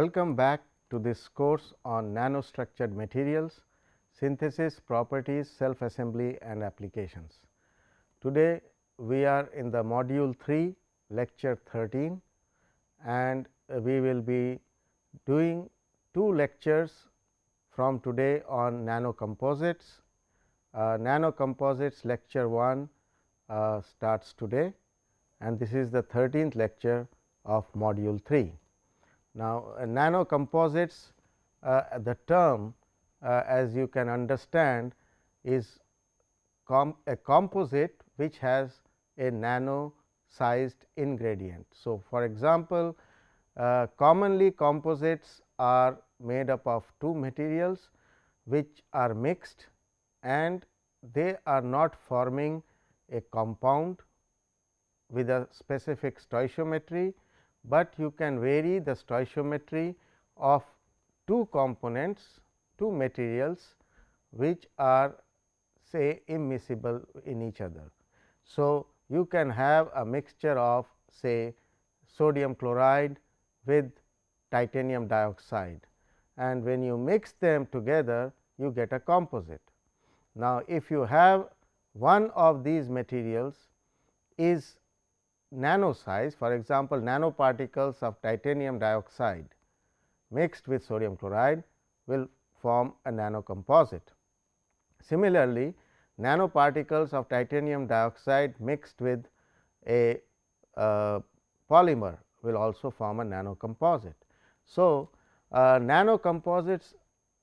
Welcome back to this course on nanostructured materials, synthesis, properties, self assembly and applications. Today, we are in the module 3 lecture 13 and we will be doing two lectures from today on nano composites. Uh, nano composites lecture 1 uh, starts today and this is the 13th lecture of module 3. Now, uh, nano composites uh, the term uh, as you can understand is com a composite which has a nano sized ingredient. So, for example, uh, commonly composites are made up of two materials which are mixed and they are not forming a compound with a specific stoichiometry but you can vary the stoichiometry of two components, two materials which are say immiscible in each other. So, you can have a mixture of say sodium chloride with titanium dioxide and when you mix them together you get a composite. Now, if you have one of these materials is nano size for example, nanoparticles of titanium dioxide mixed with sodium chloride will form a nano composite. Similarly, nanoparticles of titanium dioxide mixed with a uh, polymer will also form a nano composite. So, uh, nano composites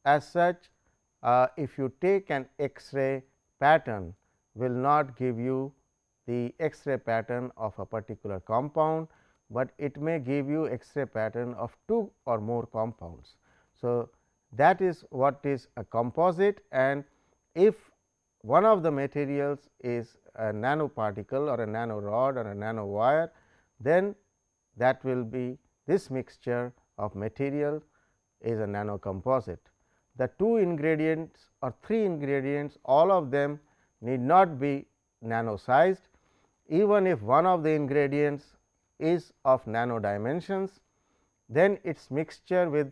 as such uh, if you take an X-ray pattern will not give you the X-ray pattern of a particular compound, but it may give you X-ray pattern of two or more compounds. So, that is what is a composite and if one of the materials is a nanoparticle or a nano rod or a nano wire, then that will be this mixture of material is a nano composite. The two ingredients or three ingredients all of them need not be nano sized even if one of the ingredients is of nano dimensions, then its mixture with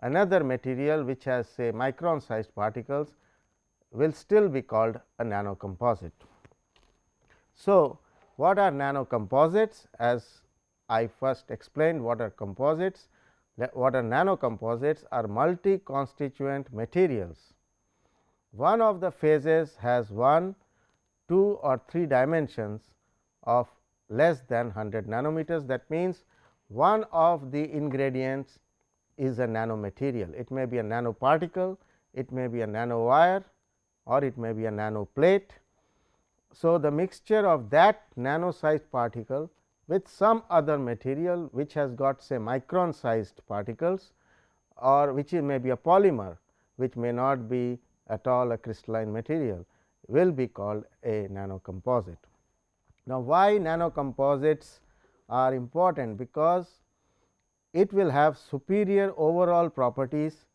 another material which has say micron sized particles will still be called a nano composite. So, what are nano composites? As I first explained what are composites, what are nano composites are multi constituent materials. One of the phases has one, two or three dimensions of less than 100 nanometers. That means, one of the ingredients is a nanomaterial. It may be a nanoparticle, it may be a nanowire or it may be a nanoplate. So, the mixture of that nano sized particle with some other material which has got say micron sized particles or which may be a polymer which may not be at all a crystalline material will be called a nano composite. Now, why nano composites are important? Because it will have superior overall properties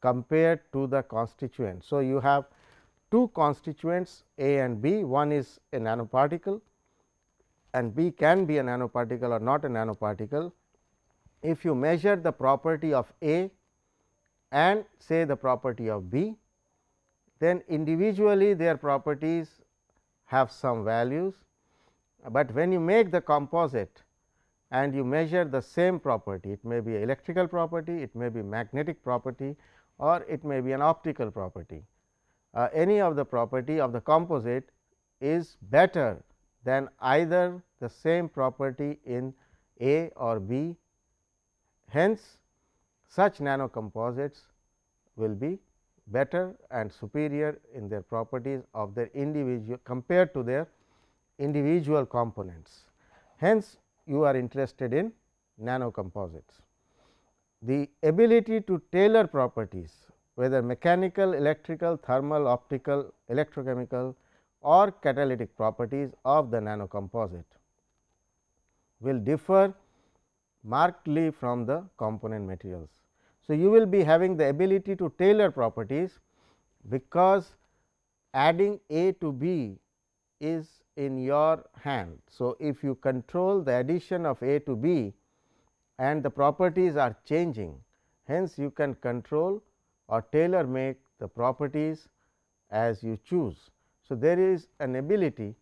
compared to the constituents. So, you have two constituents A and B, one is a nanoparticle and B can be a nanoparticle or not a nanoparticle. If you measure the property of A and say the property of B, then individually their properties have some values but when you make the composite and you measure the same property, it may be electrical property, it may be magnetic property or it may be an optical property. Uh, any of the property of the composite is better than either the same property in A or B. Hence, such nano composites will be better and superior in their properties of their individual compared to their individual components. Hence, you are interested in nano composites. The ability to tailor properties whether mechanical, electrical, thermal, optical, electrochemical or catalytic properties of the nano composite will differ markedly from the component materials. So, you will be having the ability to tailor properties because adding A to B is in your hand. So, if you control the addition of A to B and the properties are changing Hence, you can control or tailor make the properties as you choose. So, there is an ability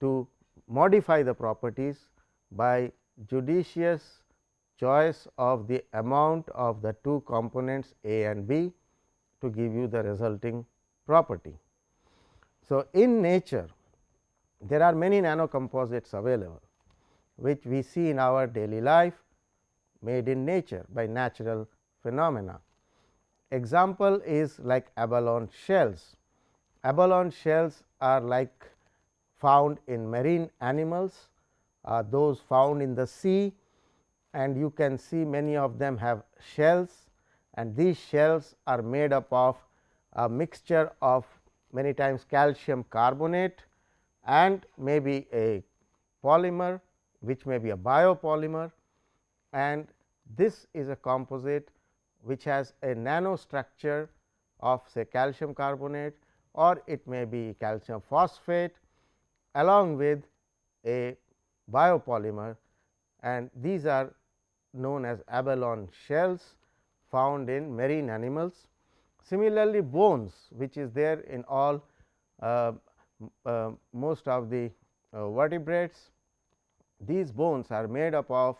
to modify the properties by judicious choice of the amount of the two components A and B to give you the resulting property. So, in nature there are many nano composites available, which we see in our daily life made in nature by natural phenomena. Example is like abalone shells. Abalone shells are like found in marine animals, uh, those found in the sea and you can see many of them have shells and these shells are made up of a mixture of many times calcium carbonate and maybe a polymer which may be a biopolymer and this is a composite which has a nano structure of say calcium carbonate or it may be calcium phosphate along with a biopolymer and these are known as abalone shells found in marine animals. Similarly, bones which is there in all uh, most of the uh, vertebrates, these bones are made up of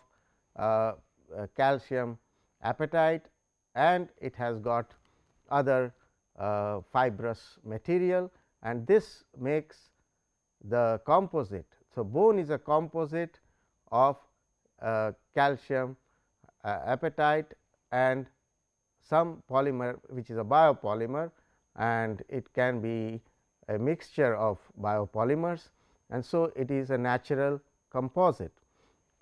uh, uh, calcium apatite and it has got other uh, fibrous material and this makes the composite. So, bone is a composite of calcium apatite and some polymer which is a biopolymer and it can be a mixture of biopolymers and so it is a natural composite.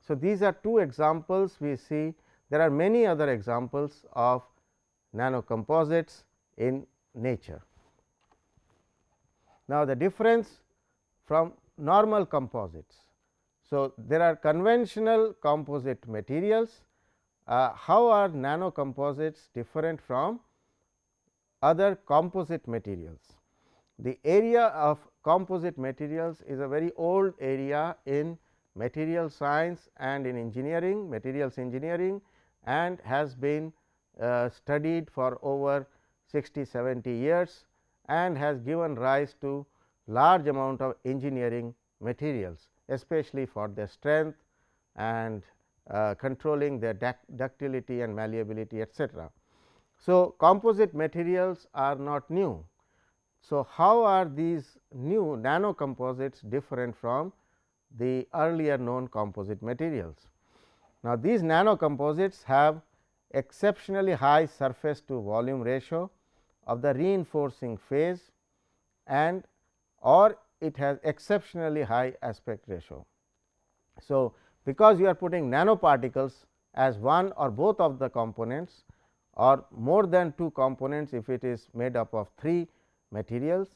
So, these are two examples we see there are many other examples of nanocomposites in nature. Now, the difference from normal composites. So, there are conventional composite materials uh, how are nanocomposites different from other composite materials? The area of composite materials is a very old area in material science and in engineering, materials engineering and has been uh, studied for over 60 70 years and has given rise to large amount of engineering materials especially for their strength and uh, controlling their ductility and malleability etcetera. So, composite materials are not new. So, how are these new nano composites different from the earlier known composite materials? Now, these nano composites have exceptionally high surface to volume ratio of the reinforcing phase and or it has exceptionally high aspect ratio. So, because you are putting nanoparticles as one or both of the components or more than two components if it is made up of three materials.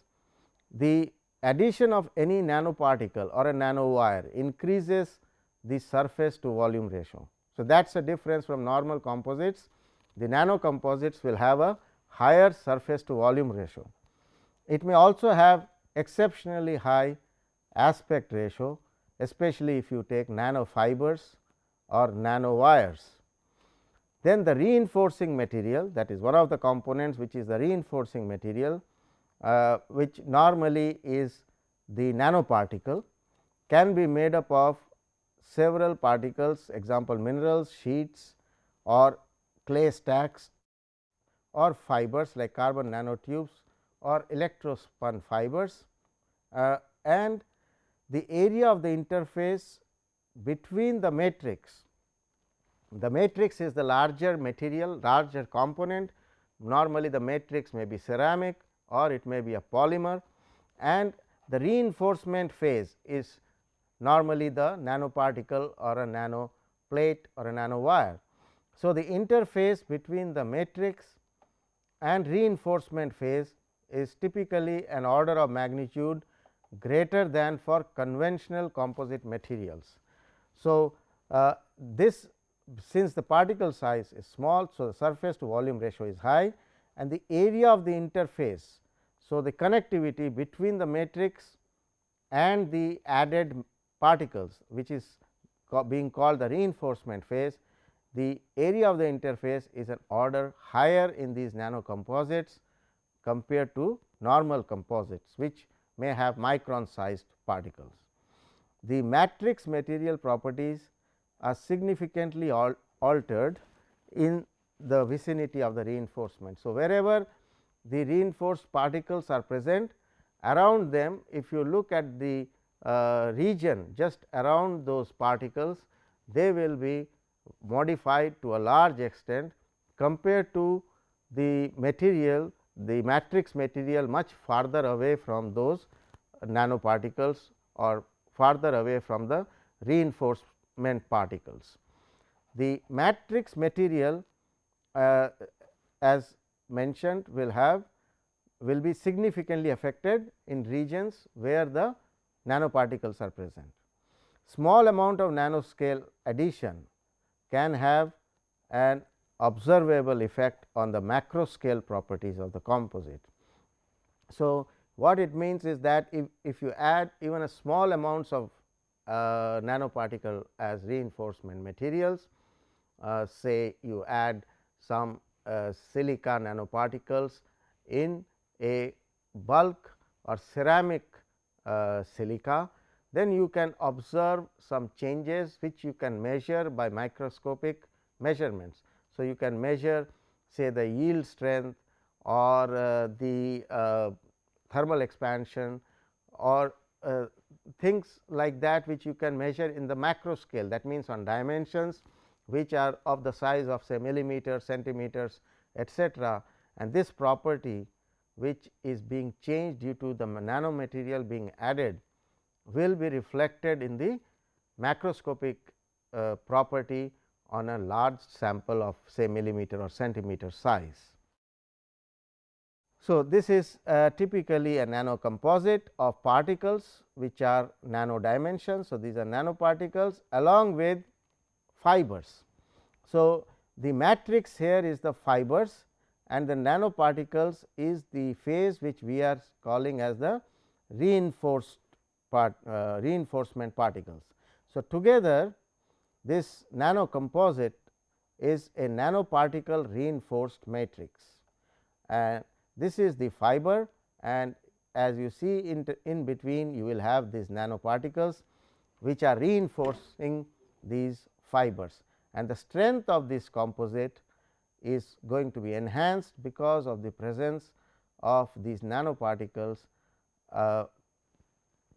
The addition of any nanoparticle or a nanowire increases the surface to volume ratio. So, that is a difference from normal composites. The nano composites will have a higher surface to volume ratio. It may also have exceptionally high aspect ratio especially if you take nanofibers or nanowires. Then the reinforcing material that is one of the components which is the reinforcing material uh, which normally is the nanoparticle can be made up of several particles example minerals, sheets or clay stacks or fibers like carbon nanotubes or electrospun fibers uh, and the area of the interface between the matrix. The matrix is the larger material, larger component. Normally, the matrix may be ceramic or it may be a polymer and the reinforcement phase is normally the nanoparticle or a nano plate or a nano wire. So, the interface between the matrix and reinforcement phase is typically an order of magnitude greater than for conventional composite materials. So, uh, this since the particle size is small. So, the surface to volume ratio is high and the area of the interface. So, the connectivity between the matrix and the added particles which is being called the reinforcement phase the area of the interface is an order higher in these nano composites compared to normal composites which may have micron sized particles. The matrix material properties are significantly al altered in the vicinity of the reinforcement. So, wherever the reinforced particles are present around them if you look at the uh, region just around those particles they will be modified to a large extent compared to the material the matrix material much farther away from those nanoparticles or farther away from the reinforcement particles. The matrix material uh, as mentioned will have will be significantly affected in regions where the nanoparticles are present. Small amount of nanoscale addition can have an observable effect on the macro scale properties of the composite. So, what it means is that if, if you add even a small amounts of uh, nanoparticle as reinforcement materials, uh, say you add some silica nanoparticles in a bulk or ceramic uh, silica, then you can observe some changes which you can measure by microscopic measurements. So, you can measure say the yield strength or uh, the uh, thermal expansion or uh, things like that which you can measure in the macro scale that means on dimensions which are of the size of say millimeters, centimeters etcetera and this property which is being changed due to the nanomaterial being added will be reflected in the macroscopic uh, property on a large sample of say millimeter or centimeter size. So, this is uh, typically a nano composite of particles which are nano dimensions. So, these are nanoparticles along with fibers. So, the matrix here is the fibers and the nanoparticles is the phase which we are calling as the reinforced part uh, reinforcement particles. So, together this nano composite is a nanoparticle reinforced matrix and this is the fiber and as you see in, in between you will have these nanoparticles which are reinforcing these fibers and the strength of this composite is going to be enhanced because of the presence of these nanoparticles uh,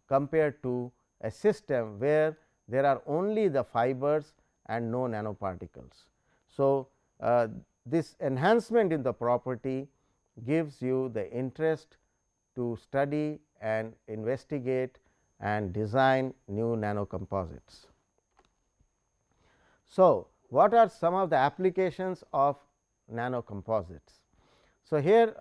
compared to a system where there are only the fibers and no nanoparticles. So, uh, this enhancement in the property gives you the interest to study and investigate and design new nanocomposites. So, what are some of the applications of nanocomposites? So, here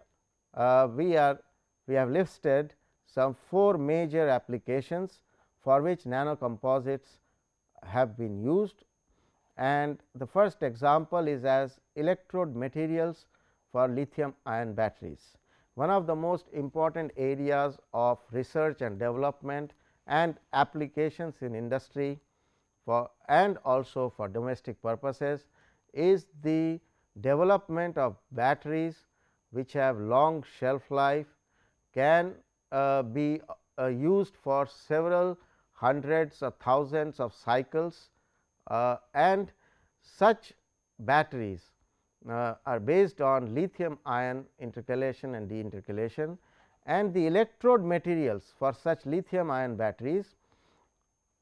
uh, we are we have listed some four major applications for which nanocomposites have been used and the first example is as electrode materials for lithium ion batteries. One of the most important areas of research and development and applications in industry for and also for domestic purposes is the development of batteries which have long shelf life can uh, be uh, used for several hundreds or thousands of cycles uh, and such batteries uh, are based on lithium ion intercalation and deintercalation and the electrode materials for such lithium ion batteries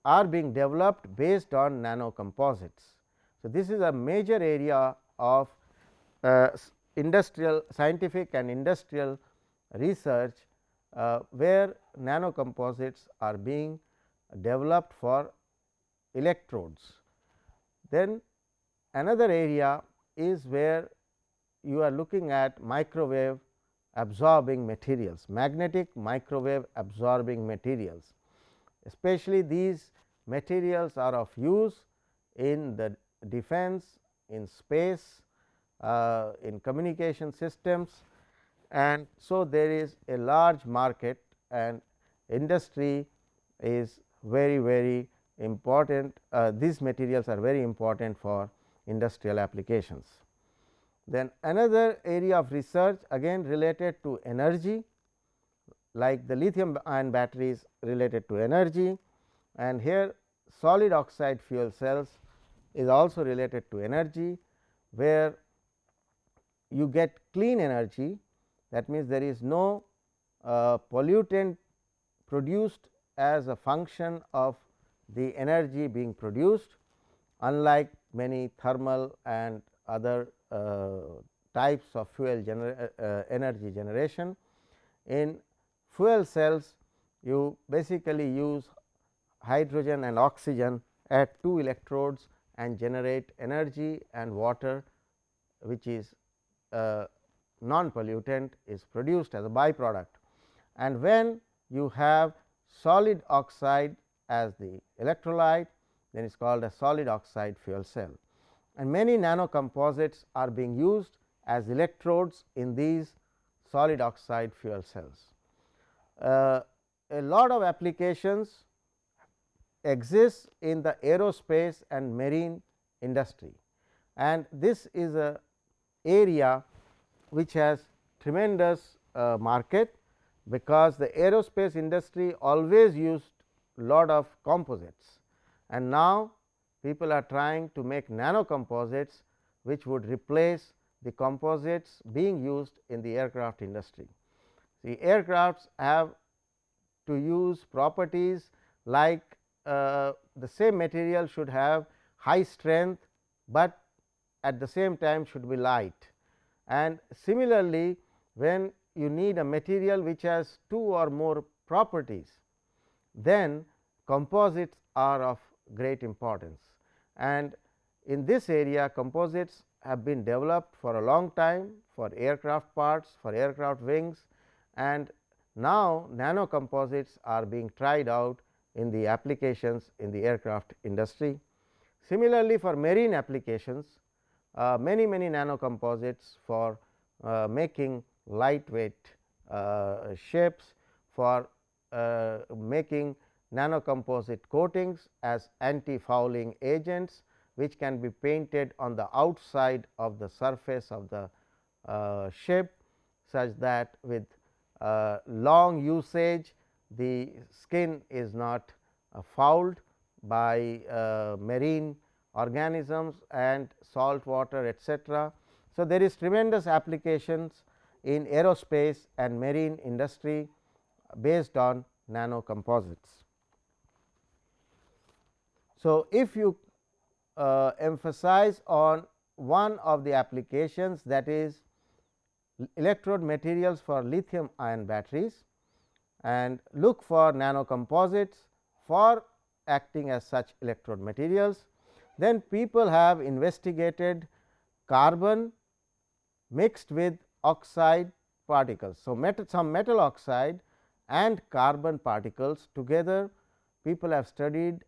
are being developed based on nano composites. So, this is a major area of uh, industrial scientific and industrial research uh, where nano composites are being developed for electrodes. Then another area is where you are looking at microwave absorbing materials, magnetic microwave absorbing materials. Especially these materials are of use in the defense, in space, uh, in communication systems. And so there is a large market and industry is very very important. Uh, these materials are very important for industrial applications. Then another area of research again related to energy like the lithium ion batteries related to energy and here solid oxide fuel cells is also related to energy where you get clean energy that means there is no uh, pollutant produced as a function of the energy being produced unlike many thermal and other uh, types of fuel gener uh, energy generation. In fuel cells you basically use hydrogen and oxygen at two electrodes and generate energy and water which is uh, non pollutant is produced as a byproduct. And when you have solid oxide as the electrolyte then it is called a solid oxide fuel cell. And many nano composites are being used as electrodes in these solid oxide fuel cells. Uh, a lot of applications exists in the aerospace and marine industry and this is a area which has tremendous uh, market because the aerospace industry always used lot of composites and now people are trying to make nano composites which would replace the composites being used in the aircraft industry. The aircrafts have to use properties like uh, the same material should have high strength, but at the same time should be light. And similarly, when you need a material which has two or more properties, then composites are of great importance. And in this area composites have been developed for a long time for aircraft parts, for aircraft wings and now nano composites are being tried out in the applications in the aircraft industry. Similarly, for marine applications uh, many many nano composites for uh, making lightweight uh, ships for uh, making nano composite coatings as anti fouling agents which can be painted on the outside of the surface of the uh, ship such that with uh, long usage the skin is not uh, fouled by uh, marine organisms and salt water etc. So, there is tremendous applications in aerospace and marine industry based on nano composites. So, if you uh, emphasize on one of the applications that is electrode materials for lithium ion batteries and look for nano composites for acting as such electrode materials. Then people have investigated carbon mixed with oxide particles. So, metal, some metal oxide and carbon particles together people have studied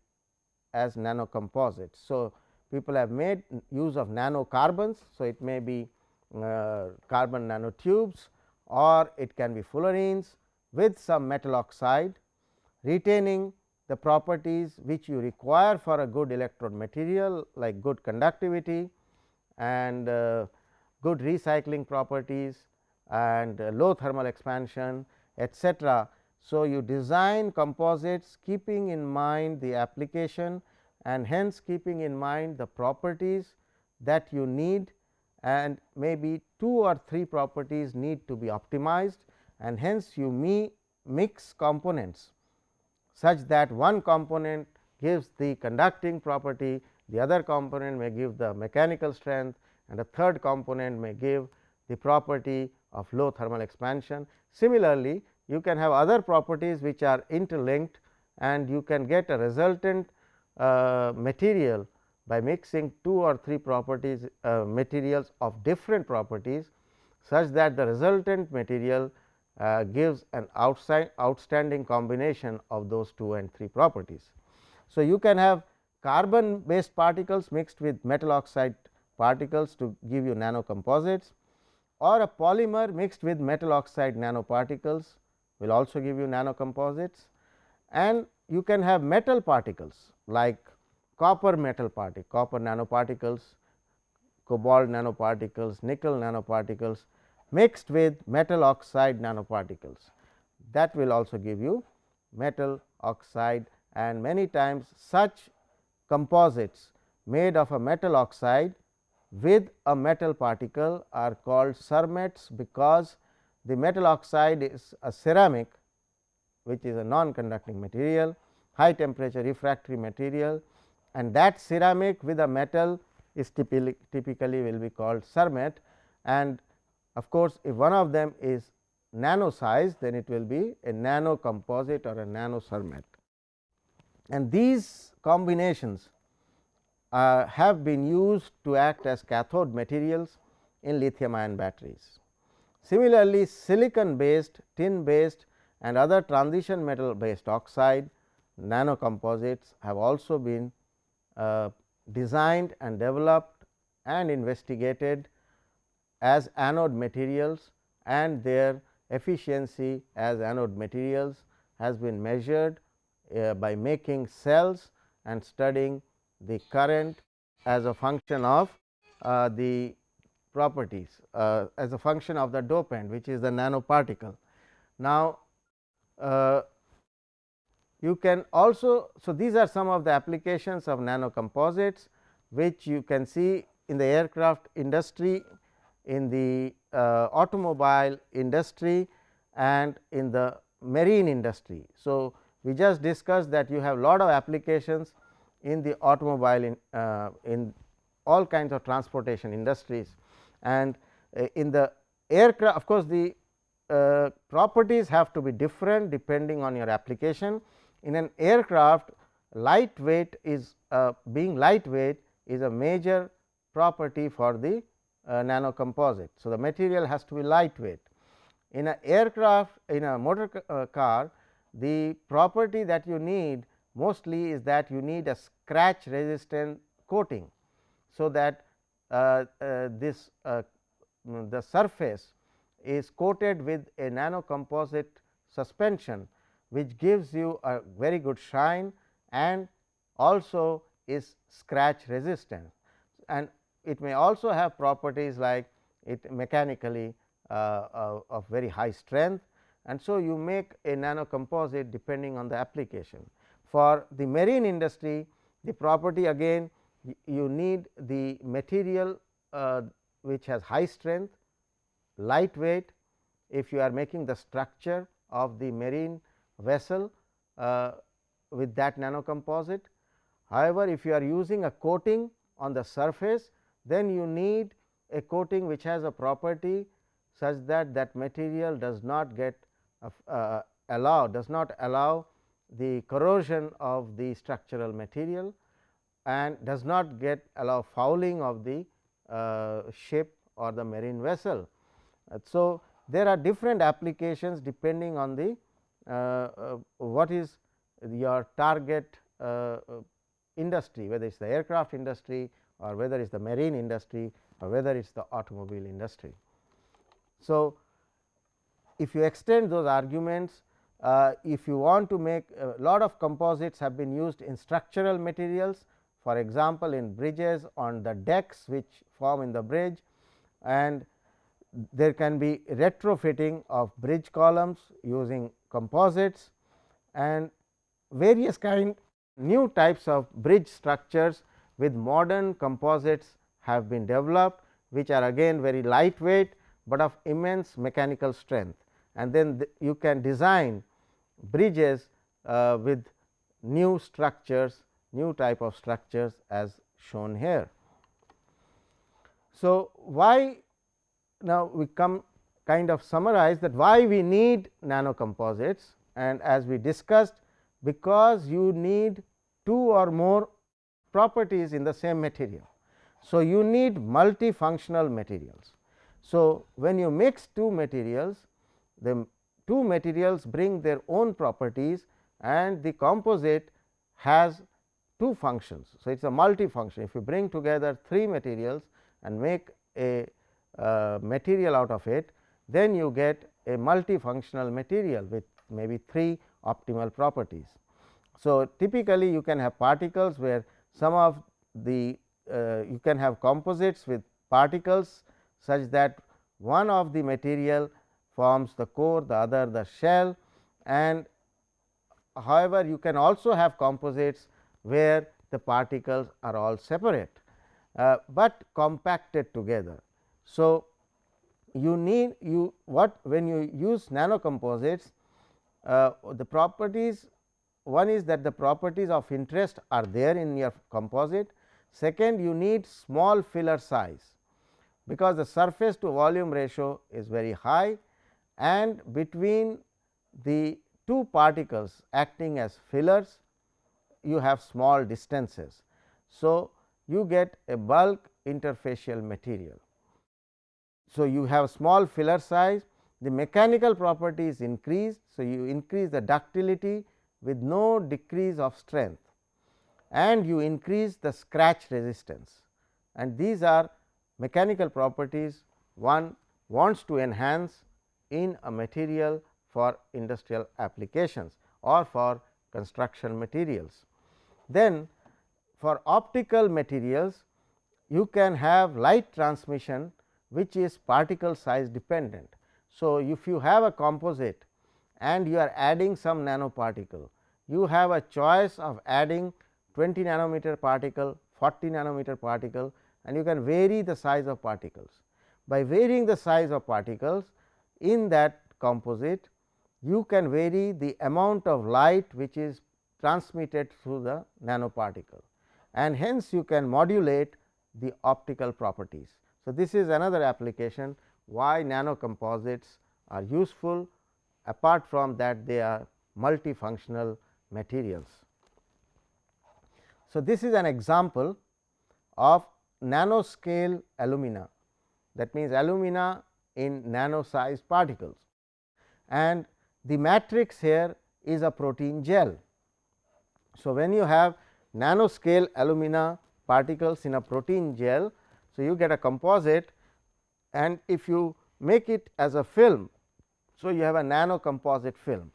as nano composites. So, people have made use of nano carbons. So, it may be carbon nanotubes or it can be fullerenes with some metal oxide retaining the properties which you require for a good electrode material like good conductivity and uh, good recycling properties and uh, low thermal expansion etc. So, you design composites keeping in mind the application and hence keeping in mind the properties that you need and maybe two or three properties need to be optimized and hence you may mix components such that one component gives the conducting property, the other component may give the mechanical strength and a third component may give the property of low thermal expansion. Similarly, you can have other properties which are interlinked and you can get a resultant uh, material by mixing two or three properties uh, materials of different properties such that the resultant material uh, gives an outside outstanding combination of those two and three properties. So, you can have carbon based particles mixed with metal oxide particles to give you nano composites or a polymer mixed with metal oxide nanoparticles will also give you nano composites and you can have metal particles like copper metal particle, copper nanoparticles cobalt nanoparticles, nickel nanoparticles mixed with metal oxide nanoparticles. That will also give you metal oxide and many times such composites made of a metal oxide with a metal particle are called cermets, because the metal oxide is a ceramic which is a non conducting material, high temperature refractory material and that ceramic with a metal is typically, typically will be called cermet and of course, if one of them is nano size then it will be a nano composite or a nano cermet. And these combinations uh, have been used to act as cathode materials in lithium ion batteries. Similarly, silicon based, tin based and other transition metal based oxide nano composites have also been designed and developed and investigated as anode materials and their efficiency as anode materials has been measured uh, by making cells and studying the current as a function of uh, the properties uh, as a function of the dopant which is the nanoparticle. Now, uh, you can also, so these are some of the applications of nano composites which you can see in the aircraft industry, in the uh, automobile industry and in the marine industry. So, we just discussed that you have lot of applications in the automobile in, uh, in all kinds of transportation industries and uh, in the aircraft of course, the uh, properties have to be different depending on your application. In an aircraft lightweight is uh, being lightweight is a major property for the uh, nano composite. So, the material has to be lightweight. In an aircraft in a motor uh, car the property that you need mostly is that you need a scratch resistant coating. So, that uh, uh, this uh, the surface is coated with a nano composite suspension which gives you a very good shine and also is scratch resistant. And it may also have properties like it mechanically uh, uh, of very high strength. And so you make a nano composite depending on the application. For the marine industry the property again you need the material uh, which has high strength, lightweight. If you are making the structure of the marine vessel uh, with that nano composite. However, if you are using a coating on the surface then you need a coating which has a property such that that material does not get uh, uh, allow does not allow the corrosion of the structural material and does not get allow fouling of the uh, ship or the marine vessel. Uh, so, there are different applications depending on the Uh, uh, what is your target uh, industry whether it is the aircraft industry or whether it is the marine industry or whether it is the automobile industry. So, if you extend those arguments uh, if you want to make a lot of composites have been used in structural materials for example, in bridges on the decks which form in the bridge and there can be retrofitting of bridge columns using composites and various kind new types of bridge structures with modern composites have been developed which are again very lightweight, but of immense mechanical strength and then the, you can design bridges uh, with new structures, new type of structures as shown here. So, why now we come kind of summarize that why we need nano composites and as we discussed because you need two or more properties in the same material. So, you need multifunctional materials. So, when you mix two materials the two materials bring their own properties and the composite has two functions. So, it is a multifunction if you bring together three materials and make a material out of it then you get a multifunctional material with maybe three optimal properties. So, typically you can have particles where some of the uh, you can have composites with particles such that one of the material forms the core the other the shell and however, you can also have composites where the particles are all separate, uh, but compacted together. So, you need you what when you use nano composites uh, the properties one is that the properties of interest are there in your composite. Second you need small filler size because the surface to volume ratio is very high and between the two particles acting as fillers you have small distances. So, you get a bulk interfacial material. So, you have small filler size the mechanical property is increased. So, you increase the ductility with no decrease of strength and you increase the scratch resistance and these are mechanical properties one wants to enhance in a material for industrial applications or for construction materials. Then for optical materials you can have light transmission which is particle size dependent. So, if you have a composite and you are adding some nanoparticle, you have a choice of adding 20 nanometer particle, 40 nanometer particle and you can vary the size of particles. By varying the size of particles in that composite, you can vary the amount of light which is transmitted through the nanoparticle and hence you can modulate the optical properties. So, this is another application why nano composites are useful apart from that they are multifunctional materials. So, this is an example of nanoscale alumina that means alumina in nano sized particles and the matrix here is a protein gel. So, when you have nanoscale alumina particles in a protein gel, so you get a composite and if you make it as a film. So, you have a nano composite film.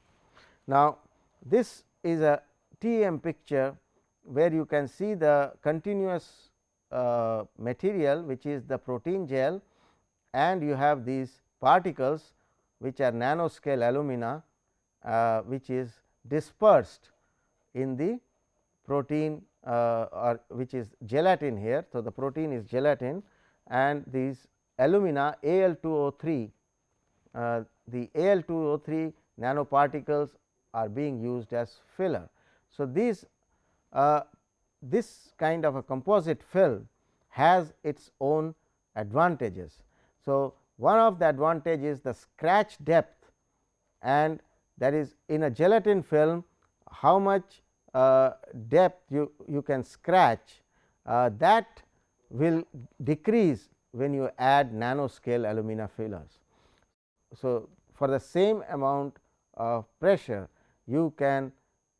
Now, this is a TM picture where you can see the continuous uh, material which is the protein gel and you have these particles which are nanoscale alumina uh, which is dispersed in the protein or which is gelatin here. So, the protein is gelatin and these alumina Al2O3, uh, the Al2O3 nanoparticles are being used as filler. So, these uh, this kind of a composite film has its own advantages. So, one of the advantage is the scratch depth and that is in a gelatin film how much uh, depth you, you can scratch uh, that will decrease when you add nanoscale alumina fillers. So, for the same amount of pressure you can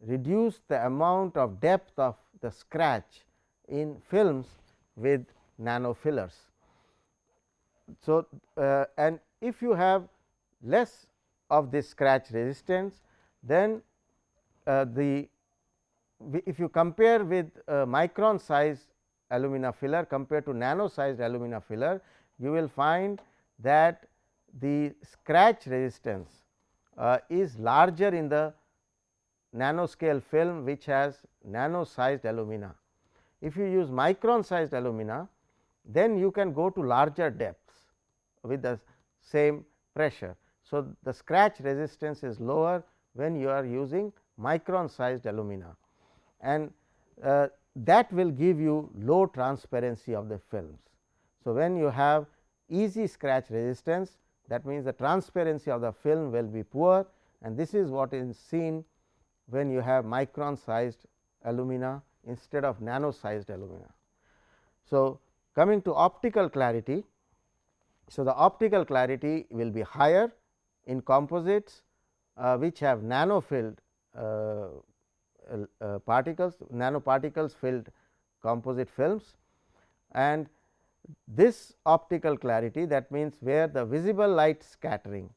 reduce the amount of depth of the scratch in films with nano fillers. So, uh, and if you have less of this scratch resistance then uh, the if you compare with uh, micron size alumina filler compared to nano sized alumina filler, you will find that the scratch resistance uh, is larger in the nanoscale film which has nano sized alumina. If you use micron sized alumina, then you can go to larger depths with the same pressure. So, the scratch resistance is lower when you are using micron sized alumina and uh, that will give you low transparency of the films. So, when you have easy scratch resistance that means, the transparency of the film will be poor and this is what is seen when you have micron sized alumina instead of nano sized alumina. So, coming to optical clarity. So, the optical clarity will be higher in composites uh, which have nano filled uh, uh, particles nanoparticles filled composite films. And this optical clarity that means, where the visible light scattering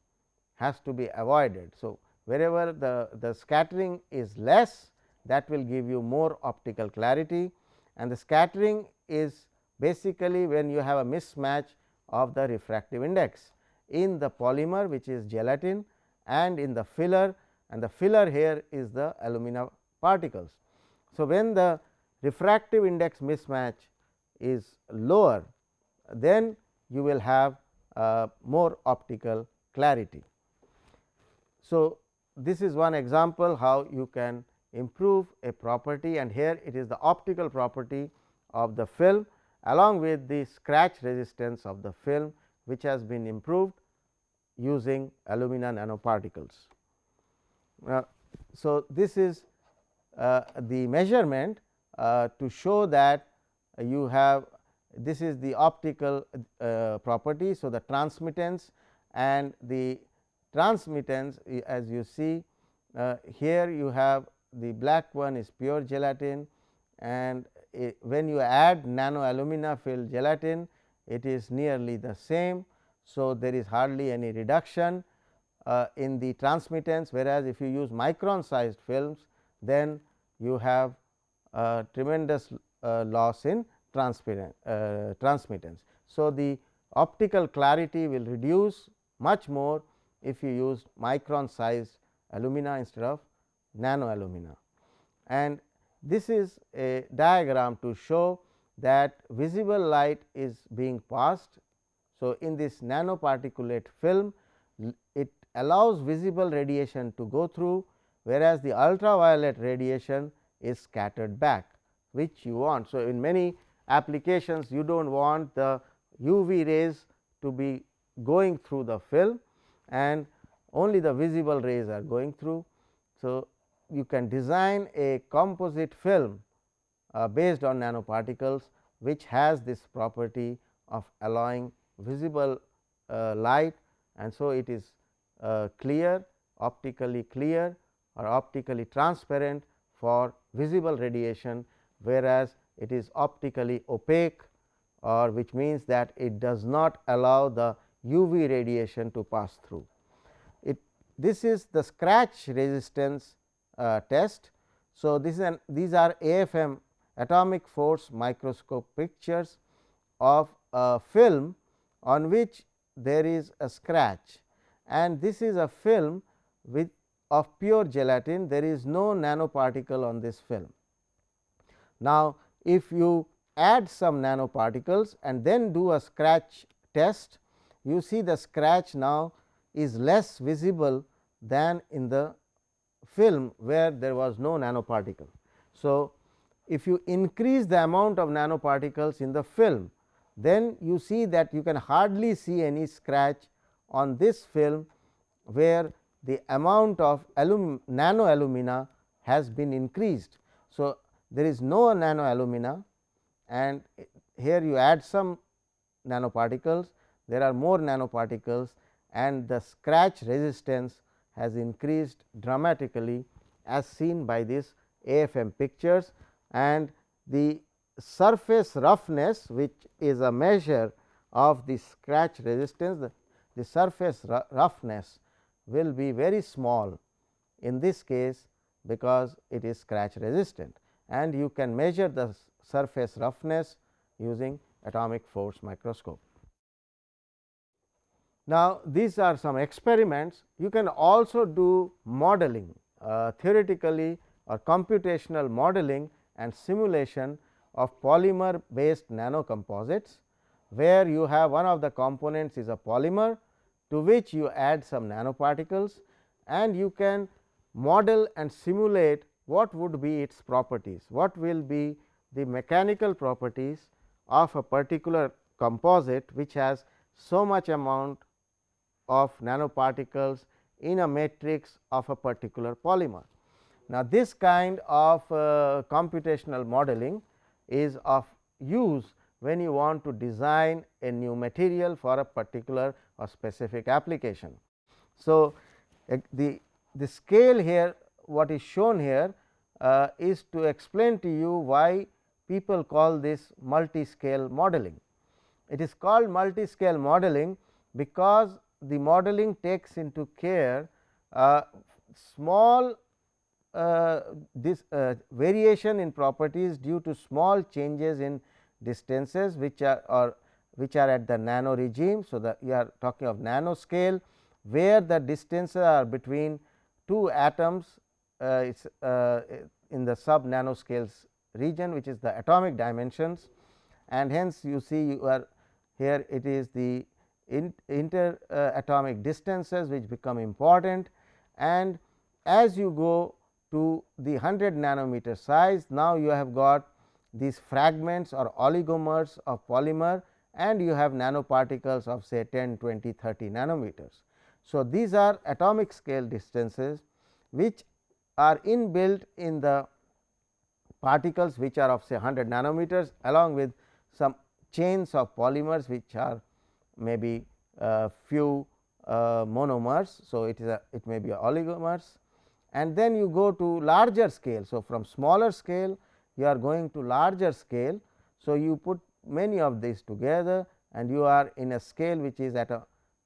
has to be avoided. So, wherever the, the scattering is less that will give you more optical clarity. And the scattering is basically when you have a mismatch of the refractive index in the polymer which is gelatin and in the filler. And the filler here is the alumina particles. So, when the refractive index mismatch is lower then you will have uh, more optical clarity. So, this is one example how you can improve a property and here it is the optical property of the film along with the scratch resistance of the film which has been improved using alumina nanoparticles. Uh, so, this is the measurement uh, to show that you have this is the optical uh, property. So, the transmittance and the transmittance as you see uh, here you have the black one is pure gelatin and when you add nano alumina filled gelatin it is nearly the same. So, there is hardly any reduction uh, in the transmittance whereas, if you use micron sized films then you have a tremendous uh, loss in uh, transmittance. So, the optical clarity will reduce much more if you use micron size alumina instead of nano alumina. And this is a diagram to show that visible light is being passed. So, in this nanoparticulate film it allows visible radiation to go through whereas, the ultraviolet radiation is scattered back which you want. So, in many applications you do not want the UV rays to be going through the film and only the visible rays are going through. So, you can design a composite film uh, based on nanoparticles which has this property of allowing visible uh, light and so it is uh, clear optically clear or optically transparent for visible radiation whereas, it is optically opaque or which means that it does not allow the UV radiation to pass through. It this is the scratch resistance uh, test. So, this is an these are AFM atomic force microscope pictures of a film on which there is a scratch and this is a film with of pure gelatin there is no nanoparticle on this film. Now, if you add some nanoparticles and then do a scratch test you see the scratch now is less visible than in the film where there was no nanoparticle. So, if you increase the amount of nanoparticles in the film then you see that you can hardly see any scratch on this film where the amount of alum nano alumina has been increased. So, there is no nano alumina and here you add some nanoparticles, there are more nanoparticles and the scratch resistance has increased dramatically as seen by this AFM pictures and the surface roughness which is a measure of the scratch resistance the, the surface roughness will be very small in this case because it is scratch resistant and you can measure the surface roughness using atomic force microscope. Now, these are some experiments you can also do modeling uh, theoretically or computational modeling and simulation of polymer based nanocomposites, where you have one of the components is a polymer to which you add some nanoparticles and you can model and simulate what would be its properties, what will be the mechanical properties of a particular composite which has so much amount of nanoparticles in a matrix of a particular polymer. Now, this kind of uh, computational modeling is of use when you want to design a new material for a particular or specific application. So, the, the scale here what is shown here uh, is to explain to you why people call this multi-scale modeling. It is called multi-scale modeling because the modeling takes into care uh, small uh, this uh, variation in properties due to small changes in distances which are or which are at the nano regime. So, the you are talking of nano scale where the distances are between two atoms uh, uh, in the sub nanoscales region which is the atomic dimensions and hence you see you are here it is the in, inter uh, atomic distances which become important and as you go to the 100 nanometer size now you have got these fragments or oligomers of polymer and you have nanoparticles of say 10, 20, 30 nanometers. So, these are atomic scale distances which are inbuilt in the particles which are of say 100 nanometers along with some chains of polymers which are maybe uh, few uh, monomers. So, it is a it may be oligomers and then you go to larger scale. So, from smaller scale you are going to larger scale. So, you put many of these together and you are in a scale which is at a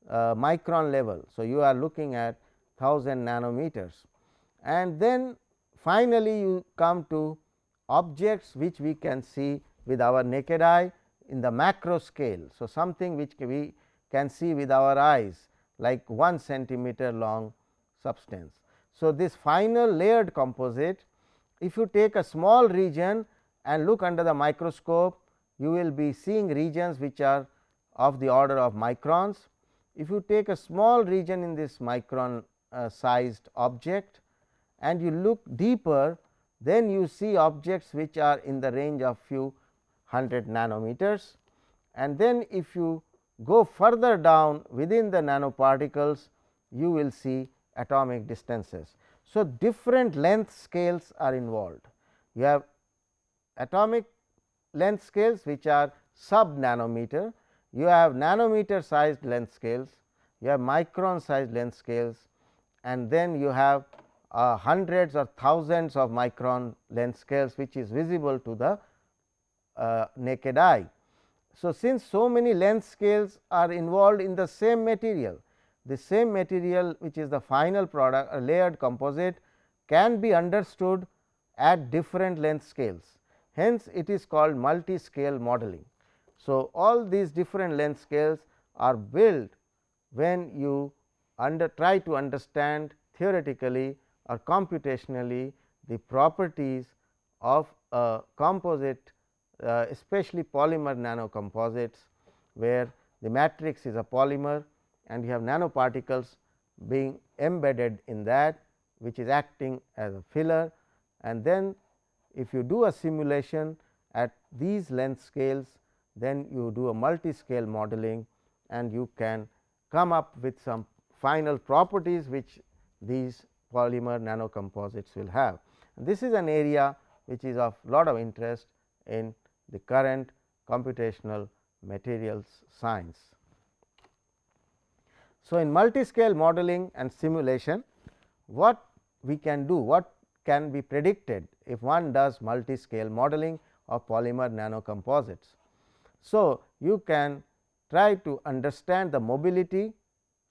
uh, micron level. So, you are looking at 1000 nanometers and then finally, you come to objects which we can see with our naked eye in the macro scale. So, something which we can see with our eyes like 1 centimeter long substance. So, this final layered composite if you take a small region and look under the microscope you will be seeing regions which are of the order of microns. If you take a small region in this micron uh, sized object and you look deeper then you see objects which are in the range of few hundred nanometers and then if you go further down within the nanoparticles you will see atomic distances. So, different length scales are involved. You have atomic length scales which are sub nanometer, you have nanometer sized length scales, you have micron sized length scales and then you have uh, hundreds or thousands of micron length scales which is visible to the uh, naked eye. So, since so many length scales are involved in the same material, the same material which is the final product a layered composite can be understood at different length scales. Hence, it is called multi scale modeling. So, all these different length scales are built when you under try to understand theoretically or computationally the properties of a composite uh, especially polymer nanocomposites where the matrix is a polymer and you have nanoparticles being embedded in that which is acting as a filler and then if you do a simulation at these length scales then you do a multi scale modeling and you can come up with some final properties which these polymer nanocomposites will have. And this is an area which is of lot of interest in the current computational materials science. So, in multi-scale modeling and simulation what we can do what can be predicted if one does multi-scale modeling of polymer nanocomposites. So, you can try to understand the mobility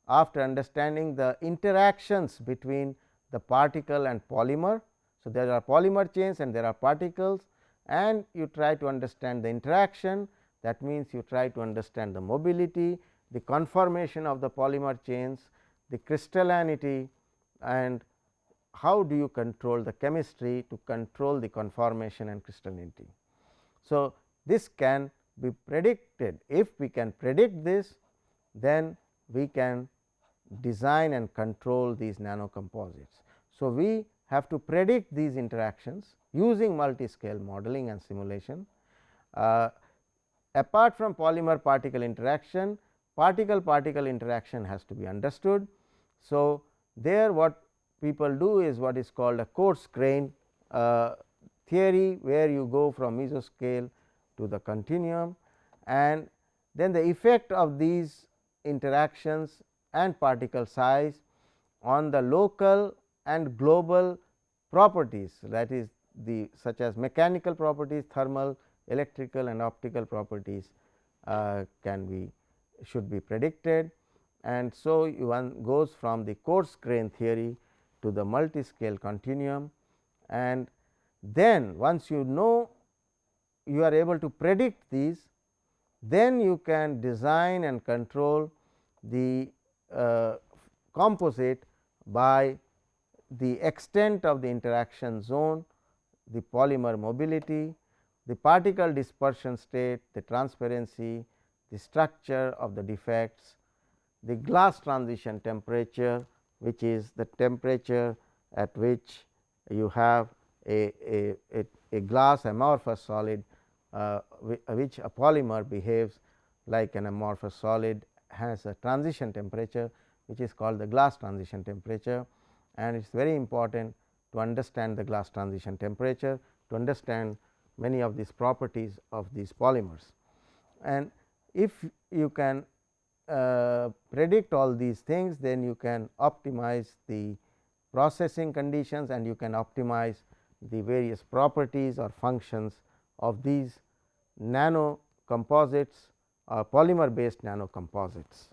after understanding the interactions between the particle and polymer. So, there are polymer chains and there are particles and you try to understand the interaction that means you try to understand the mobility, the conformation of the polymer chains, the crystallinity and how do you control the chemistry to control the conformation and crystallinity. So, this can be predicted if we can predict this then we can design and control these nanocomposites. So, we have to predict these interactions using multi-scale modeling and simulation. Uh, apart from polymer particle interaction, particle particle interaction has to be understood. So, there what people do is what is called a coarse grain uh, theory, where you go from mesoscale to the continuum and then the effect of these interactions and particle size on the local and global properties that is the such as mechanical properties, thermal, electrical and optical properties uh, can be should be predicted. And so, one goes from the coarse grain theory to the multi scale continuum and then once you know you are able to predict these, then you can design and control the uh, composite by the extent of the interaction zone, the polymer mobility, the particle dispersion state, the transparency, the structure of the defects, the glass transition temperature which is the temperature at which you have a, a, a, a glass amorphous solid uh, which a polymer behaves like an amorphous solid has a transition temperature which is called the glass transition temperature and it is very important to understand the glass transition temperature to understand many of these properties of these polymers. And if you can uh, predict all these things then you can optimize the processing conditions and you can optimize the various properties or functions of these nano composites or polymer based nano composites.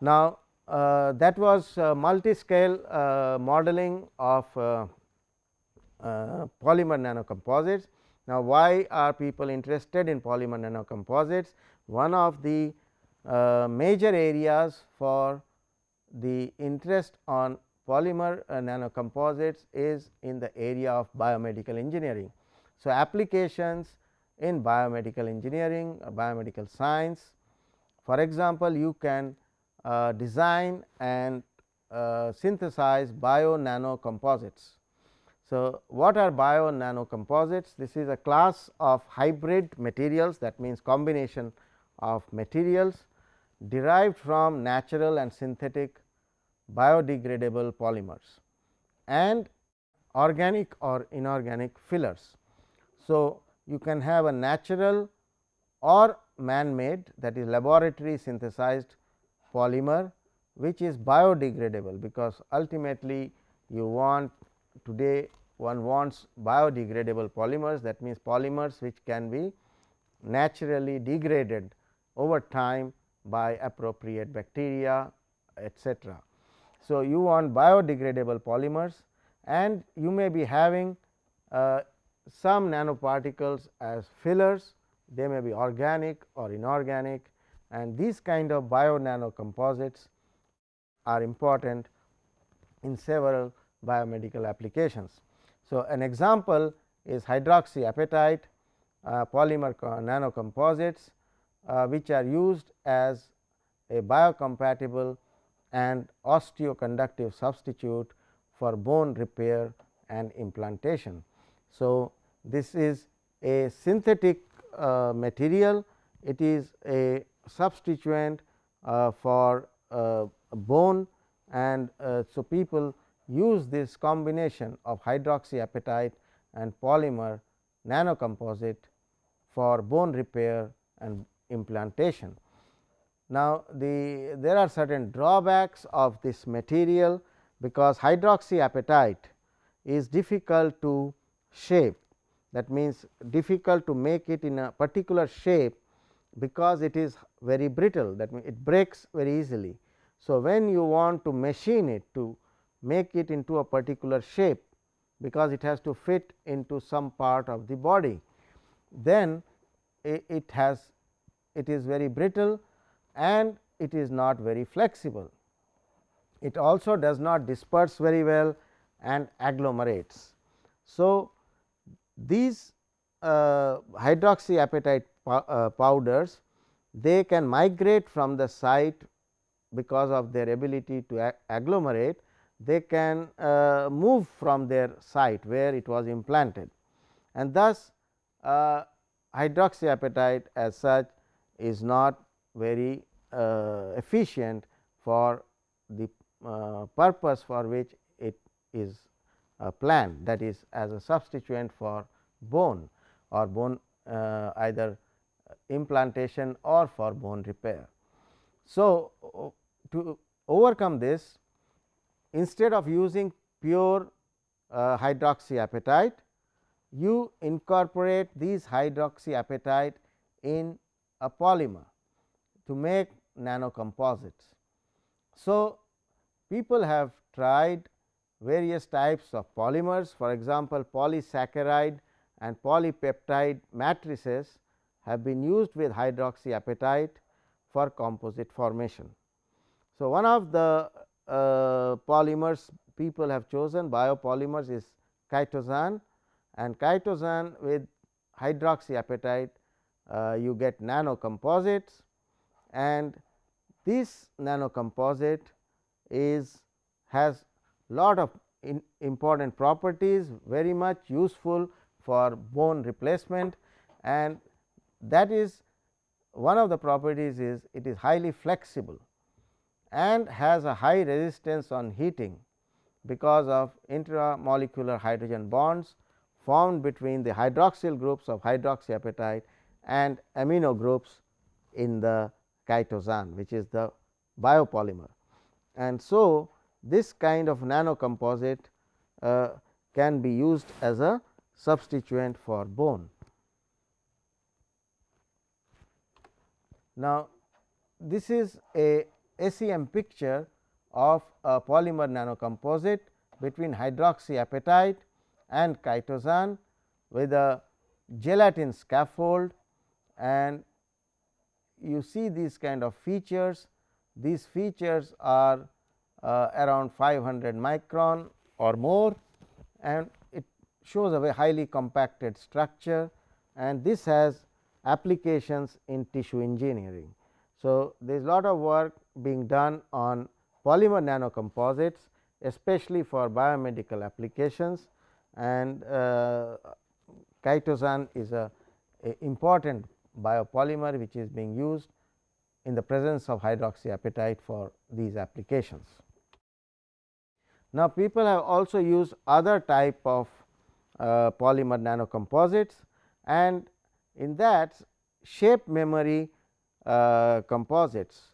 Now, uh, that was uh, multi scale uh, modeling of uh, uh, polymer nano composites. Now, why are people interested in polymer nano composites? One of the uh, major areas for the interest on polymer uh, nanocomposites is in the area of biomedical engineering. So, applications in biomedical engineering or biomedical science. For example, you can uh, design and uh, synthesize bio nano composites. So, what are bio nano composites? This is a class of hybrid materials that means combination of materials derived from natural and synthetic biodegradable polymers and organic or inorganic fillers. So, you can have a natural or man made that is laboratory synthesized polymer which is biodegradable because ultimately you want today one wants biodegradable polymers that means polymers which can be naturally degraded over time by appropriate bacteria etc. So, you want biodegradable polymers and you may be having uh, some nanoparticles as fillers, they may be organic or inorganic and these kind of bio nano composites are important in several biomedical applications. So, an example is hydroxyapatite uh, polymer nanocomposites uh, which are used as a biocompatible and osteoconductive substitute for bone repair and implantation. So, this is a synthetic uh, material, it is a substituent uh, for uh, bone and uh, so people use this combination of hydroxyapatite and polymer nanocomposite for bone repair and implantation. Now, the there are certain drawbacks of this material because hydroxyapatite is difficult to shape that means difficult to make it in a particular shape because it is very brittle that means it breaks very easily. So, when you want to machine it to make it into a particular shape because it has to fit into some part of the body, then it has it is very brittle and it is not very flexible. It also does not disperse very well and agglomerates. So, these uh, hydroxyapatite uh, powders they can migrate from the site because of their ability to agglomerate they can uh, move from their site where it was implanted and thus uh, hydroxyapatite as such is not very uh, efficient for the uh, purpose for which it is uh, planned that is as a substituent for bone or bone uh, either implantation or for bone repair. So, to overcome this instead of using pure uh, hydroxyapatite, you incorporate these hydroxyapatite in a polymer to make nanocomposites. So, people have tried various types of polymers for example, polysaccharide and polypeptide matrices have been used with hydroxyapatite for composite formation. So, one of the uh, polymers people have chosen. Biopolymers is chitosan and chitosan with hydroxyapatite uh, you get nano composites and this nano composite is has lot of important properties very much useful for bone replacement and that is one of the properties is it is highly flexible and has a high resistance on heating because of intramolecular hydrogen bonds formed between the hydroxyl groups of hydroxyapatite and amino groups in the chitosan which is the biopolymer. And so, this kind of nano composite uh, can be used as a substituent for bone. Now, this is a SEM picture of a polymer nanocomposite between hydroxyapatite and chitosan with a gelatin scaffold and you see these kind of features. These features are uh, around 500 micron or more and it shows a very highly compacted structure and this has applications in tissue engineering. So, there is a lot of work being done on polymer nanocomposites especially for biomedical applications and uh, chitosan is a, a, important biopolymer which is being used in the presence of hydroxyapatite for these applications. Now, people have also used other type of uh, polymer nanocomposites and in that shape memory uh, composites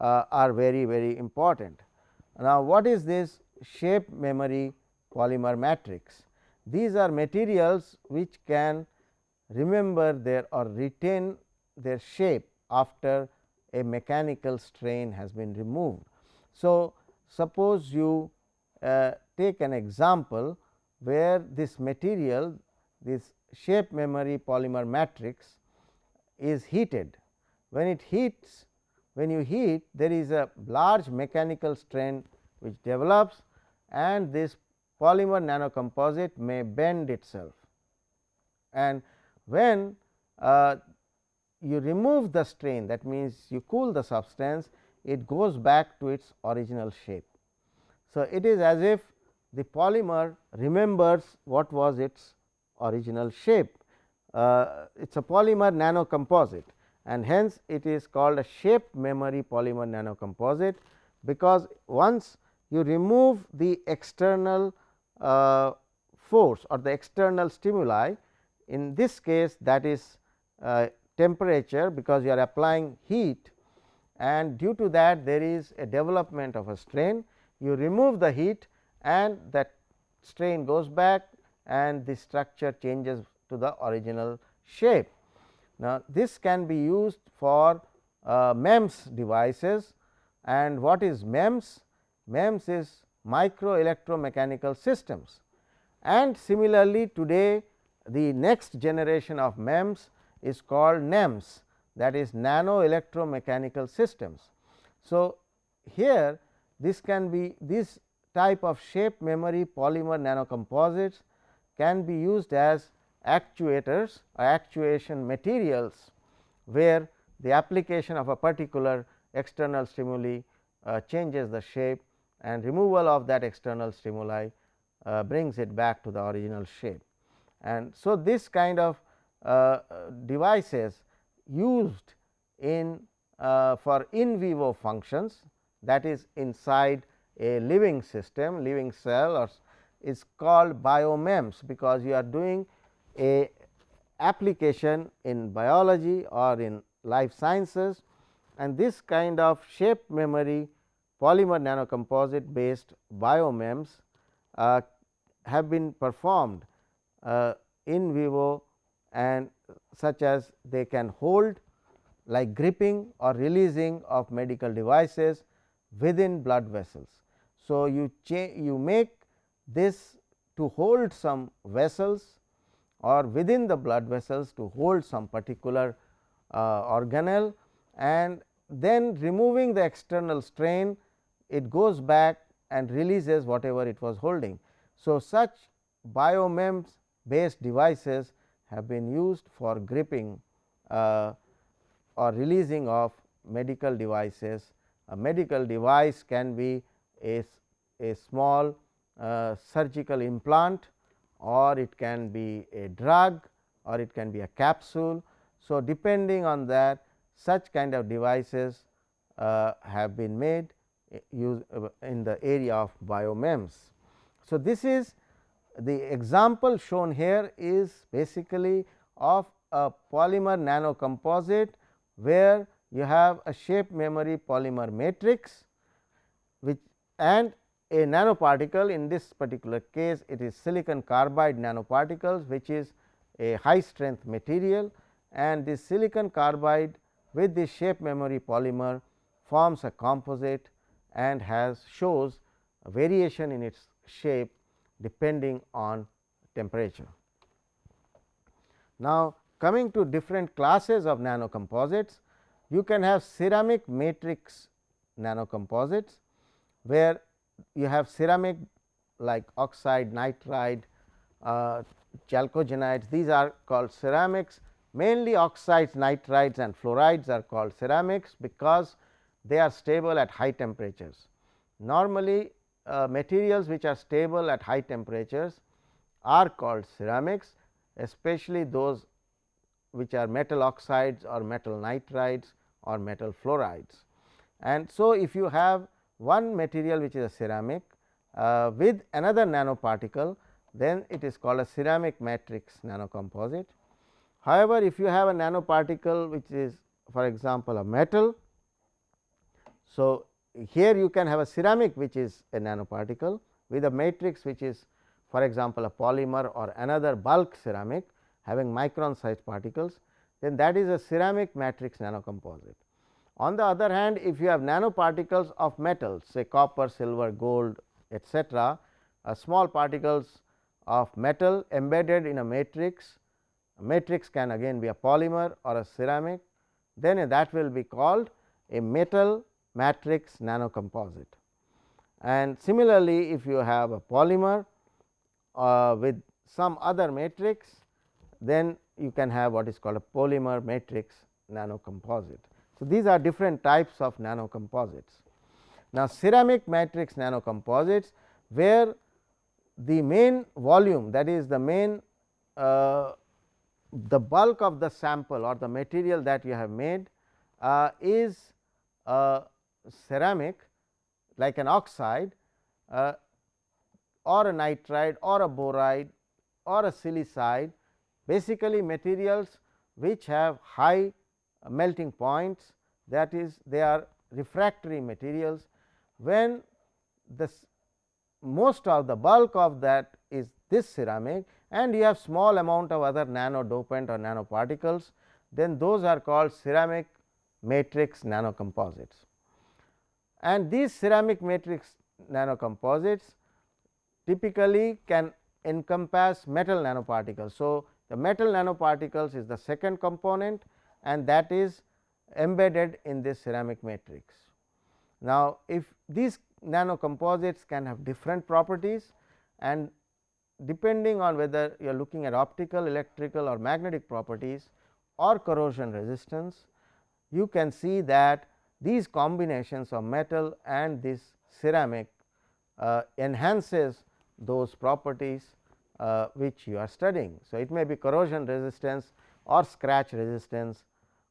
uh, are very very important. Now, what is this shape memory polymer matrix? These are materials which can remember their or retain their shape after a mechanical strain has been removed. So, suppose you uh, take an example where this material this shape memory polymer matrix is heated. When it heats when you heat there is a large mechanical strain which develops and this polymer nanocomposite may bend itself. And when uh, you remove the strain that means, you cool the substance it goes back to its original shape. So, it is as if the polymer remembers what was its original shape. Uh, it is a polymer nanocomposite and hence it is called a shape memory polymer nanocomposite, because once you remove the external uh, force or the external stimuli in this case that is uh, temperature because you are applying heat and due to that there is a development of a strain you remove the heat and that strain goes back and the structure changes to the original shape. Now, this can be used for uh, MEMS devices and what is MEMS? MEMS is micro electromechanical systems and similarly today the next generation of MEMS is called NEMS that is nano electromechanical systems. So, here this can be this type of shape memory polymer nanocomposites can be used as actuators or actuation materials, where the application of a particular external stimuli uh, changes the shape and removal of that external stimuli uh, brings it back to the original shape. And so, this kind of uh, devices used in uh, for in vivo functions that is inside a living system living cell or is called biomems, because you are doing a application in biology or in life sciences and this kind of shape memory polymer nanocomposite based biomems uh, have been performed uh, in vivo and such as they can hold like gripping or releasing of medical devices within blood vessels. So, you you make this to hold some vessels or within the blood vessels to hold some particular uh, organelle and then removing the external strain it goes back and releases whatever it was holding. So, such biomems based devices have been used for gripping uh, or releasing of medical devices. A medical device can be a, a small uh, surgical implant or it can be a drug or it can be a capsule. So, depending on that such kind of devices uh, have been made uh, use uh, in the area of biomems. So, this is the example shown here is basically of a polymer nanocomposite, where you have a shape memory polymer matrix which and a nanoparticle in this particular case it is silicon carbide nanoparticles which is a high strength material and this silicon carbide with this shape memory polymer forms a composite and has shows a variation in its shape depending on temperature. Now, coming to different classes of nanocomposites, you can have ceramic matrix nanocomposites, where you have ceramic like oxide, nitride, uh, chalcogenides these are called ceramics mainly oxides, nitrides and fluorides are called ceramics because they are stable at high temperatures. Normally uh, materials which are stable at high temperatures are called ceramics especially those which are metal oxides or metal nitrides or metal fluorides. And so, if you have one material which is a ceramic uh, with another nanoparticle then it is called a ceramic matrix nanocomposite. However, if you have a nanoparticle which is for example, a metal. So, here you can have a ceramic which is a nanoparticle with a matrix which is for example, a polymer or another bulk ceramic having micron sized particles then that is a ceramic matrix nanocomposite. On the other hand, if you have nanoparticles of metals say copper, silver, gold etcetera, uh, small particles of metal embedded in a matrix, a matrix can again be a polymer or a ceramic, then that will be called a metal matrix nanocomposite. And similarly, if you have a polymer uh, with some other matrix, then you can have what is called a polymer matrix nanocomposite. So, these are different types of nanocomposites. Now, ceramic matrix nanocomposites where the main volume that is the main uh, the bulk of the sample or the material that you have made uh, is a ceramic like an oxide uh, or a nitride or a boride or a silicide basically materials which have high Uh, melting points that is they are refractory materials when the most of the bulk of that is this ceramic and you have small amount of other nano dopant or nanoparticles then those are called ceramic matrix nanocomposites. And these ceramic matrix nanocomposites typically can encompass metal nanoparticles. So, the metal nanoparticles is the second component and that is embedded in this ceramic matrix. Now, if these nanocomposites can have different properties and depending on whether you are looking at optical, electrical or magnetic properties or corrosion resistance, you can see that these combinations of metal and this ceramic uh, enhances those properties uh, which you are studying. So, it may be corrosion resistance or scratch resistance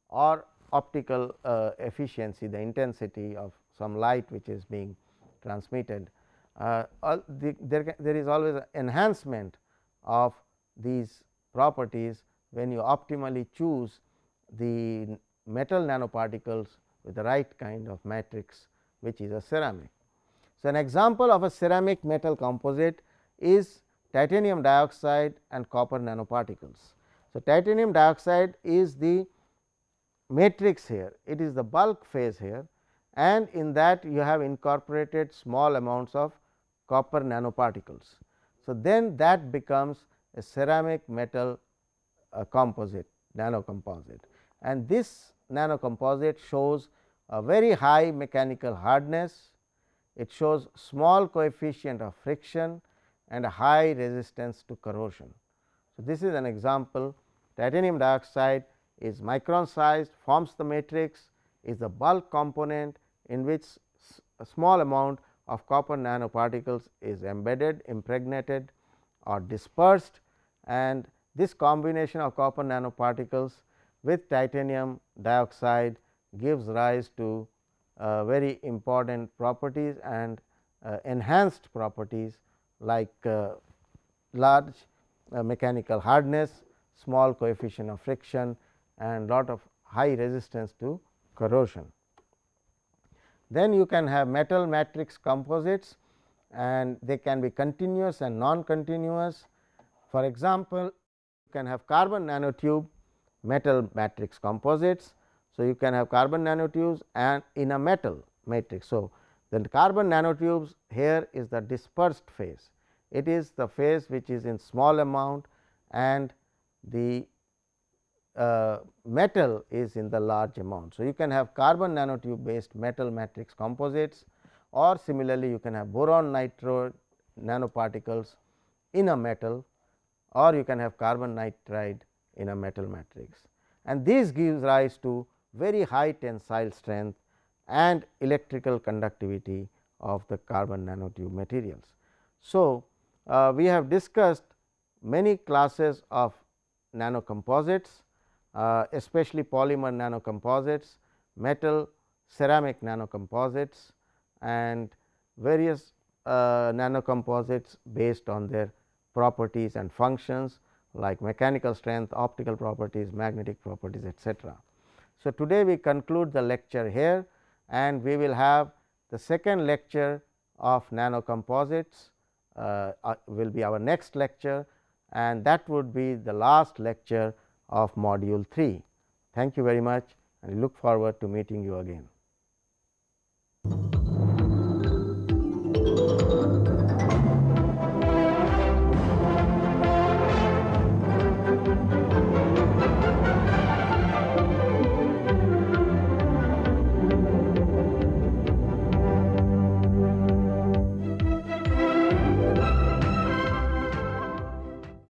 or optical uh, efficiency the intensity of some light which is being transmitted. Uh, the, there, there is always an enhancement of these properties when you optimally choose the metal nanoparticles with the right kind of matrix which is a ceramic. So, an example of a ceramic metal composite is titanium dioxide and copper nanoparticles. So, titanium dioxide is the matrix here, it is the bulk phase here and in that you have incorporated small amounts of copper nanoparticles. So, then that becomes a ceramic metal uh, composite nano composite and this nano composite shows a very high mechanical hardness, it shows small coefficient of friction and a high resistance to corrosion. So, this is an example titanium dioxide is micron sized forms the matrix is the bulk component in which a small amount of copper nanoparticles is embedded impregnated or dispersed and this combination of copper nanoparticles with titanium dioxide gives rise to uh, very important properties and uh, enhanced properties like uh, large uh, mechanical hardness, small coefficient of friction and lot of high resistance to corrosion. Then you can have metal matrix composites and they can be continuous and non-continuous. For example, you can have carbon nanotube metal matrix composites. So, you can have carbon nanotubes and in a metal matrix. So, the carbon nanotubes here is the dispersed phase. It is the phase which is in small amount and the uh, metal is in the large amount. So, you can have carbon nanotube based metal matrix composites or similarly you can have boron nitride nanoparticles in a metal or you can have carbon nitride in a metal matrix and this gives rise to very high tensile strength and electrical conductivity of the carbon nanotube materials. So, uh, we have discussed many classes of nanocomposites uh, especially polymer nanocomposites, metal ceramic nanocomposites and various uh, nanocomposites based on their properties and functions like mechanical strength, optical properties, magnetic properties etcetera. So, today we conclude the lecture here and we will have the second lecture of nanocomposites uh, uh, will be our next lecture and that would be the last lecture of module 3. Thank you very much and look forward to meeting you again.